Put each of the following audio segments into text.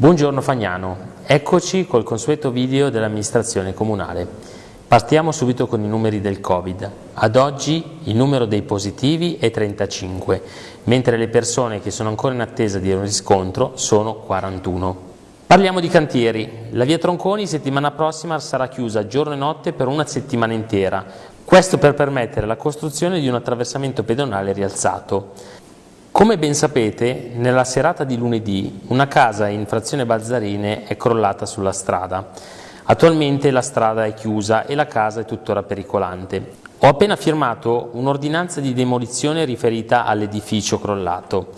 Buongiorno Fagnano, eccoci col consueto video dell'amministrazione comunale. Partiamo subito con i numeri del Covid. Ad oggi il numero dei positivi è 35, mentre le persone che sono ancora in attesa di un riscontro sono 41. Parliamo di cantieri. La via Tronconi settimana prossima sarà chiusa giorno e notte per una settimana intera, questo per permettere la costruzione di un attraversamento pedonale rialzato. Come ben sapete, nella serata di lunedì una casa in frazione Balzarine è crollata sulla strada. Attualmente la strada è chiusa e la casa è tuttora pericolante. Ho appena firmato un'ordinanza di demolizione riferita all'edificio crollato.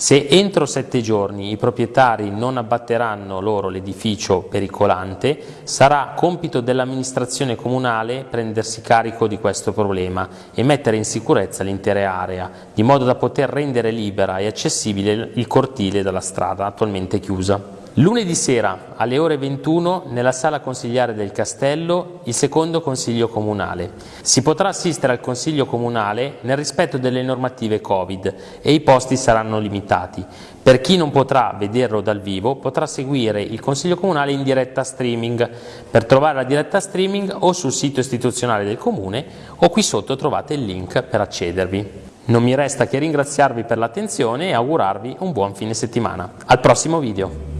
Se entro sette giorni i proprietari non abbatteranno loro l'edificio pericolante, sarà compito dell'amministrazione comunale prendersi carico di questo problema e mettere in sicurezza l'intera area, di modo da poter rendere libera e accessibile il cortile della strada attualmente chiusa. Lunedì sera alle ore 21 nella sala consigliare del Castello il secondo consiglio comunale. Si potrà assistere al consiglio comunale nel rispetto delle normative Covid e i posti saranno limitati. Per chi non potrà vederlo dal vivo potrà seguire il consiglio comunale in diretta streaming. Per trovare la diretta streaming o sul sito istituzionale del comune o qui sotto trovate il link per accedervi. Non mi resta che ringraziarvi per l'attenzione e augurarvi un buon fine settimana. Al prossimo video!